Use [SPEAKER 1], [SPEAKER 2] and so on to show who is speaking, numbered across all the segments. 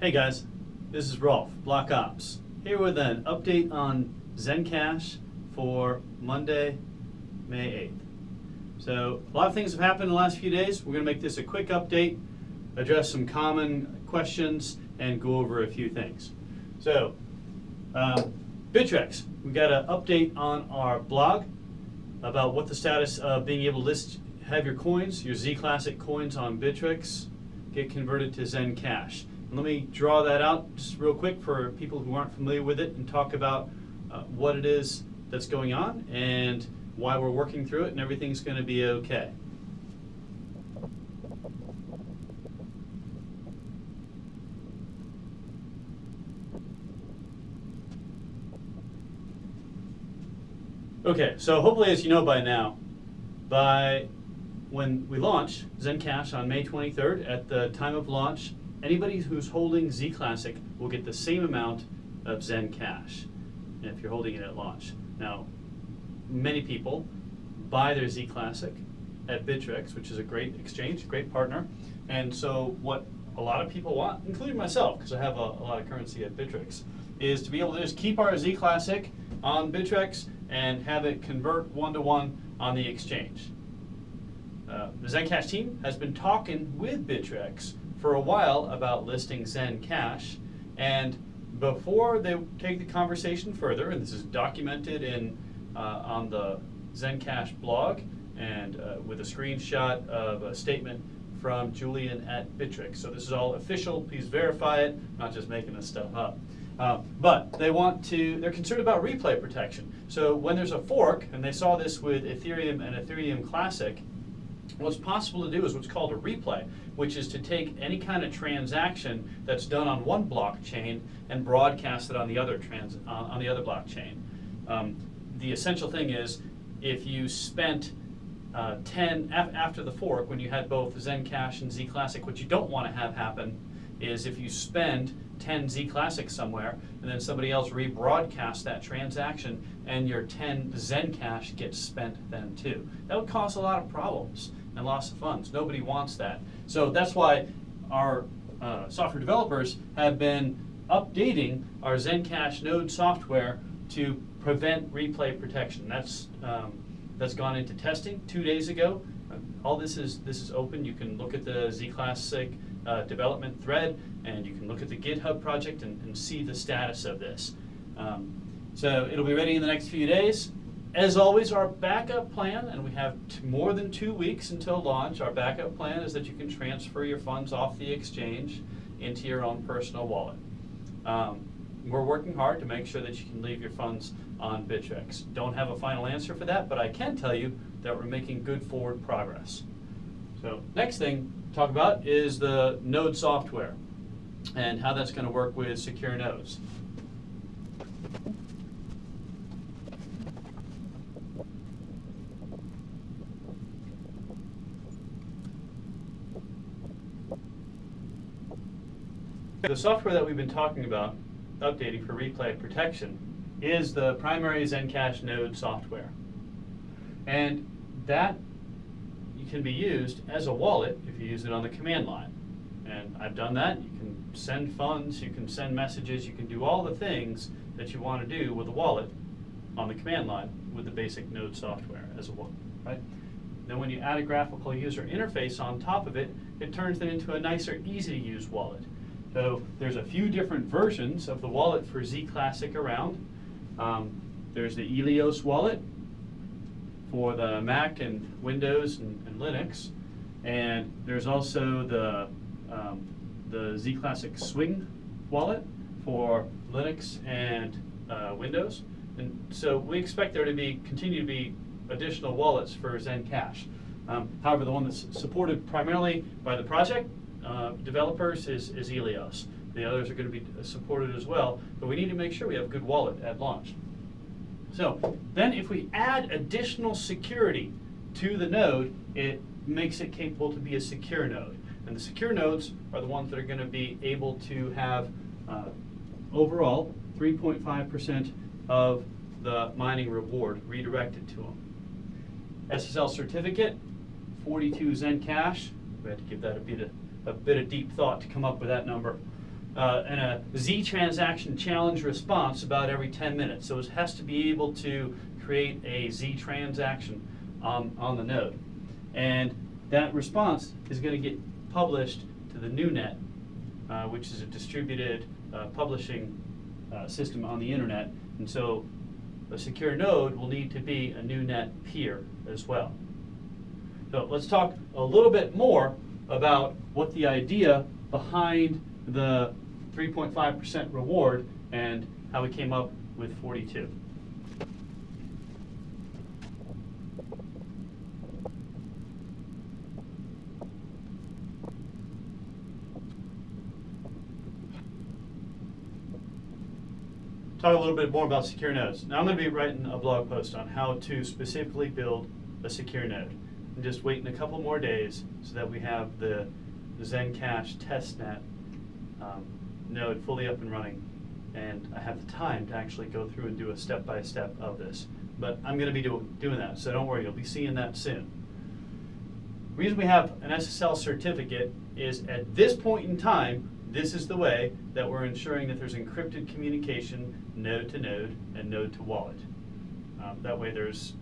[SPEAKER 1] Hey guys, this is Rolf, Block Ops, here with an update on Zencash for Monday, May 8th. So, a lot of things have happened in the last few days. We're going to make this a quick update, address some common questions, and go over a few things. So, um, Bittrex, we got an update on our blog about what the status of being able to list, have your coins, your Z Classic coins on Bittrex, get converted to Zencash. Let me draw that out just real quick for people who aren't familiar with it and talk about uh, what it is that's going on and why we're working through it and everything's going to be okay. Okay, so hopefully as you know by now, by when we launch Zencash on May 23rd, at the time of launch, anybody who's holding Z Classic will get the same amount of Zen Cash if you're holding it at launch. Now, many people buy their Z Classic at Bittrex, which is a great exchange, great partner. And so what a lot of people want, including myself, because I have a, a, lot of currency at Bittrex, is to be able to just keep our Z Classic on Bittrex and have it convert one-to-one -one on the exchange. Uh, the Zencash team has been talking with Bittrex for a while about listing Zencash, and before they take the conversation further, and this is documented in uh, on the Zencash blog and uh, with a screenshot of a statement from Julian at Bittrex. So this is all official, please verify it, not just making this stuff up. Uh, but they want to, they're concerned about replay protection. So when there's a fork, and they saw this with Ethereum and Ethereum Classic, What's possible to do is what's called a replay, which is to take any kind of transaction that's done on one blockchain and broadcast it on the other trans uh, on the other blockchain. Um, the essential thing is if you spent uh, 10 af after the fork when you had both Zencash and Zclassic, what you don't want to have happen is if you spend 10 Z Classic somewhere, and then somebody else rebroadcasts that transaction, and your 10 Zencash gets spent then too. That would cause a lot of problems and loss of funds. Nobody wants that. So that's why our uh, software developers have been updating our Zencash node software to prevent replay protection. That's um, that's gone into testing two days ago. all this is this is open. You can look at the Z Classic uh, development thread, and you can look at the GitHub project and, and see the status of this. Um, so it'll be ready in the next few days. As always, our backup plan, and we have more than two weeks until launch, our backup plan is that you can transfer your funds off the exchange into your own personal wallet. Um, we're working hard to make sure that you can leave your funds on Bittrex. Don't have a final answer for that, but I can tell you that we're making good forward progress. So next thing talk about is the node software and how that's going to work with secure nodes. The software that we've been talking about, updating for replay protection, is the primary Zencash node software. And that can be used as a wallet if you use it on the command line. And I've done that. You can send funds, you can send messages, you can do all the things that you want to do with a wallet on the command line with the basic node software as a wallet, right? Then when you add a graphical user interface on top of it, it turns it into a nicer, easy to use wallet. So there's a few different versions of the wallet for Z Classic around. Um, there's the Eleos wallet, for the Mac and Windows and, and Linux. And there's also the, um, the Z Classic Swing wallet for Linux and uh, Windows. And so we expect there to be continue to be additional wallets for Zencash. Um, however, the one that's supported primarily by the project uh, developers is, is Eleos. The others are going to be supported as well, but we need to make sure we have a good wallet at launch. So then if we add additional security to the node, it makes it capable to be a secure node. And the secure nodes are the ones that are going to be able to have uh, overall 3.5% of the mining reward redirected to them. SSL certificate, 42 Zencash. We had to give that a bit of, a bit of deep thought to come up with that number. Uh, and a Z transaction challenge response about every 10 minutes. So it has to be able to create a Z transaction on, on the node. And that response is going to get published to the NewNet, uh, which is a distributed uh, publishing uh, system on the internet. And so a secure node will need to be a NewNet peer as well. So let's talk a little bit more about what the idea behind the 3.5% reward and how we came up with 42. Talk a little bit more about secure nodes. Now I'm going to be writing a blog post on how to specifically build a secure node. I'm just waiting a couple more days so that we have the, Zencash testnet node fully up and running and I have the time to actually go through and do a step-by-step -step of this. But I'm going to be do, doing that, so don't worry, you'll be seeing that soon. The reason we have an SSL certificate is at this point in time, this is the way that we're ensuring that there's encrypted communication node to node and node to wallet. Um, that way there's,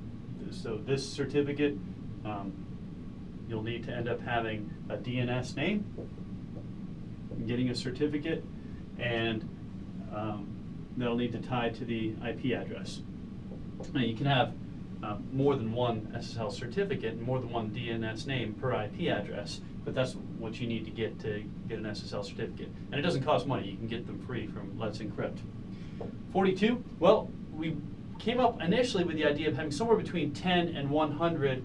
[SPEAKER 1] so this certificate, um, you'll need to end up having a DNS name, getting a certificate, and um, that'll need to tie to the IP address. Now you can have uh, more than one SSL certificate and more than one DNS name per IP address, but that's what you need to get to get an SSL certificate. And it doesn't cost money, you can get them free from Let's Encrypt. 42, well, we came up initially with the idea of having somewhere between 10 and 100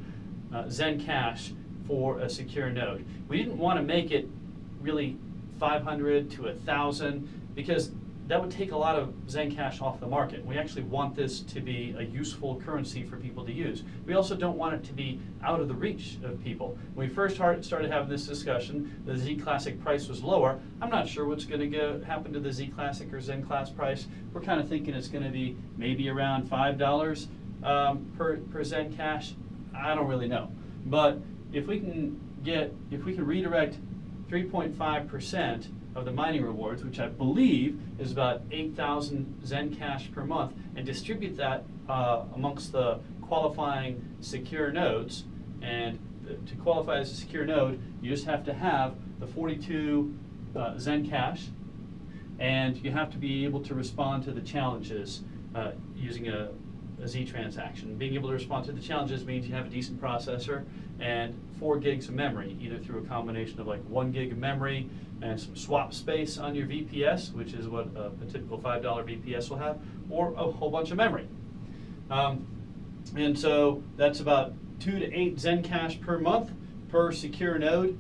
[SPEAKER 1] uh, Zencash for a secure node. We didn't want to make it really 500 to 1,000 because that would take a lot of Zencash off the market. We actually want this to be a useful currency for people to use. We also don't want it to be out of the reach of people. When we first started having this discussion, the Z Classic price was lower. I'm not sure what's going to happen to the Z Classic or Zen Class price. We're kind of thinking it's going to be maybe around $5 um, per, per Zencash. I don't really know. But if we can get, if we can redirect 3.5% of the mining rewards, which I believe is about 8,000 Zencash per month, and distribute that uh, amongst the qualifying secure nodes. And to qualify as a secure node, you just have to have the 42 uh, Zencash, and you have to be able to respond to the challenges uh, using a, a Z transaction. Being able to respond to the challenges means you have a decent processor and four gigs of memory, either through a combination of like one gig of memory and some swap space on your VPS, which is what a, a typical $5 VPS will have, or a whole bunch of memory. Um, and so that's about two to eight Zen cash per month per secure node,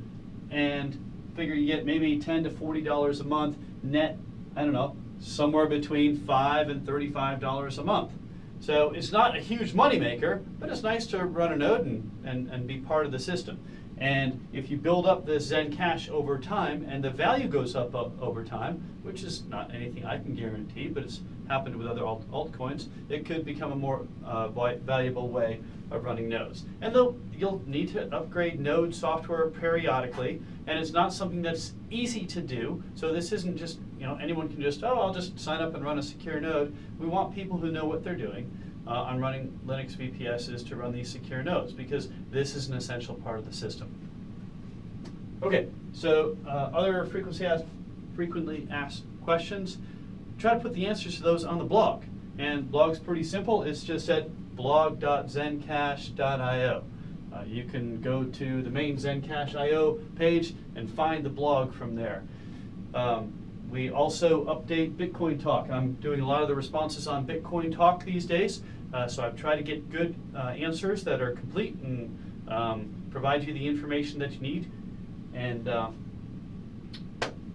[SPEAKER 1] and figure you get maybe 10 to $40 a month net, I don't know, somewhere between five and $35 a month. So it's not a huge moneymaker, but it's nice to run a node and, and, and be part of the system. And if you build up the Zencash over time and the value goes up, up over time, which is not anything I can guarantee, but it's happened with other alt altcoins, it could become a more uh, valuable way of running nodes. And though you'll need to upgrade node software periodically, and it's not something that's easy to do. So this isn't just, you know, anyone can just, oh, I'll just sign up and run a secure node. We want people who know what they're doing uh, on running Linux VPSs to run these secure nodes because this is an essential part of the system. Okay, so uh, other frequently asked, frequently asked questions, try to put the answers to those on the blog. And blog's pretty simple. It's just at blog.zencash.io. Uh, you can go to the main Zencash.io page and find the blog from there. Um, we also update Bitcoin Talk. I'm doing a lot of the responses on Bitcoin Talk these days, uh, so I've tried to get good uh, answers that are complete and um, provide you the information that you need. And, uh,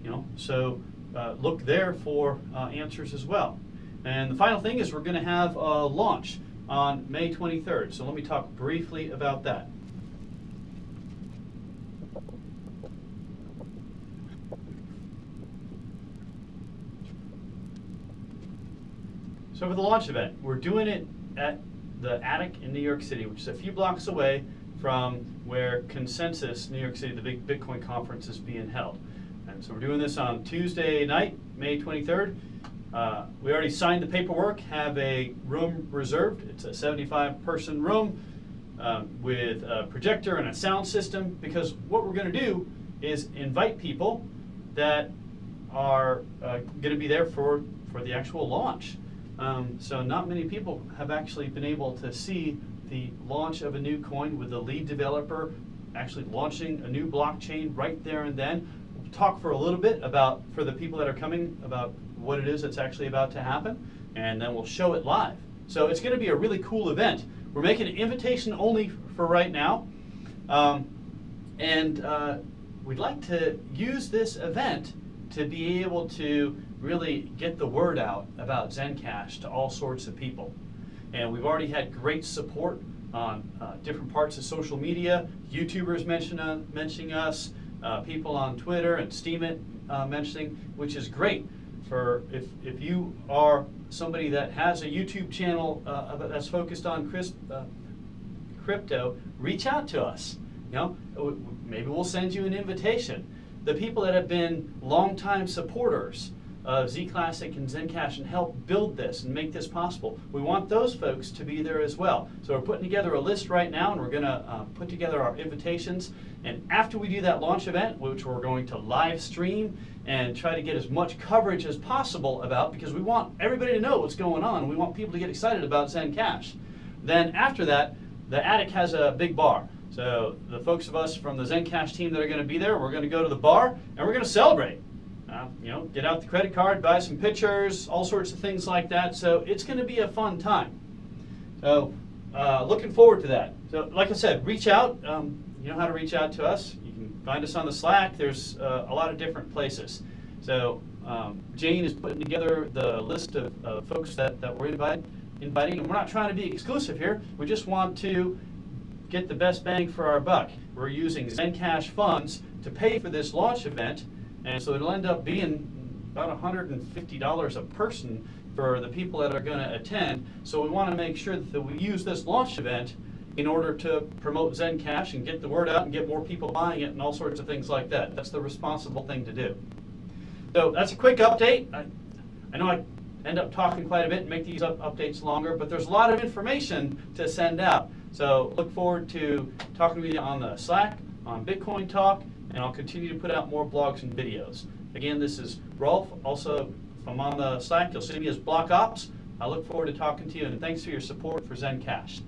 [SPEAKER 1] you know, so uh, look there for uh, answers as well. And the final thing is we're going to have a launch on May 23rd. So let me talk briefly about that. So for the launch event, we're doing it at the Attic in New York City, which is a few blocks away from where Consensus New York City, the big Bitcoin conference, is being held. And so we're doing this on Tuesday night, May 23rd. Uh, we already signed the paperwork, have a room reserved. It's a 75 person room um, with a projector and a sound system because what we're going to do is invite people that are uh, going to be there for, for the actual launch. Um, so not many people have actually been able to see the launch of a new coin with the lead developer actually launching a new blockchain right there and then. We'll talk for a little bit about, for the people that are coming, about what it is that's actually about to happen, and then we'll show it live. So it's going to be a really cool event. We're making an invitation only for right now, um, and uh, we'd like to use this event to be able to really get the word out about Zencash to all sorts of people. And we've already had great support on uh, different parts of social media, YouTubers mention, uh, mentioning us, uh, people on Twitter and Steemit uh, mentioning, which is great for if, if you are somebody that has a YouTube channel uh, that's focused on crisp, uh, crypto, reach out to us. You know, maybe we'll send you an invitation. The people that have been longtime supporters of Z Classic and Zencash and help build this and make this possible. We want those folks to be there as well. So we're putting together a list right now and we're going to uh, put together our invitations. And after we do that launch event, which we're going to live stream and try to get as much coverage as possible about because we want everybody to know what's going on. We want people to get excited about Zencash. Then after that, the attic has a big bar. So the folks of us from the Zencash team that are going to be there, we're going to go to the bar and we're going to celebrate. Uh, you know, get out the credit card, buy some pictures, all sorts of things like that. So it's going to be a fun time. So uh, looking forward to that. So like I said, reach out. Um, you know how to reach out to us. You can find us on the Slack. There's uh, a lot of different places. So um, Jane is putting together the list of folks that, that we're invite, inviting. And we're not trying to be exclusive here. We just want to get the best bang for our buck. We're using Zencash funds to pay for this launch event and so it'll end up being about $150 a person for the people that are going to attend. So we want to make sure that we use this launch event in order to promote Zencash and get the word out and get more people buying it and all sorts of things like that. That's the responsible thing to do. So that's a quick update. I, I know I end up talking quite a bit and make these up updates longer, but there's a lot of information to send out. So look forward to talking with you on the Slack, on Bitcoin Talk, and I'll continue to put out more blogs and videos. Again, this is Rolf. Also, if I'm on the site. you'll see me as Block Ops. I look forward to talking to you, and thanks for your support for Zencash.